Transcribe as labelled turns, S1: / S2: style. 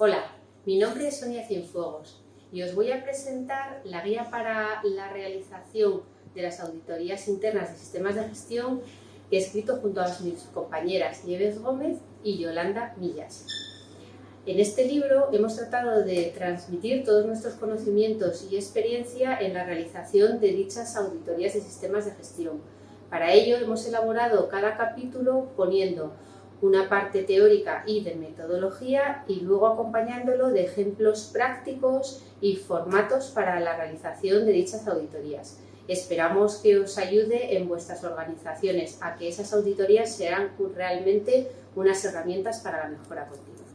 S1: Hola, mi nombre es Sonia Cienfuegos y os voy a presentar la guía para la realización de las auditorías internas de sistemas de gestión que he escrito junto a mis compañeras Nieves Gómez y Yolanda Millas. En este libro hemos tratado de transmitir todos nuestros conocimientos y experiencia en la realización de dichas auditorías de sistemas de gestión. Para ello hemos elaborado cada capítulo poniendo una parte teórica y de metodología y luego acompañándolo de ejemplos prácticos y formatos para la realización de dichas auditorías. Esperamos que os ayude en vuestras organizaciones a que esas auditorías sean realmente unas herramientas para la mejora continua.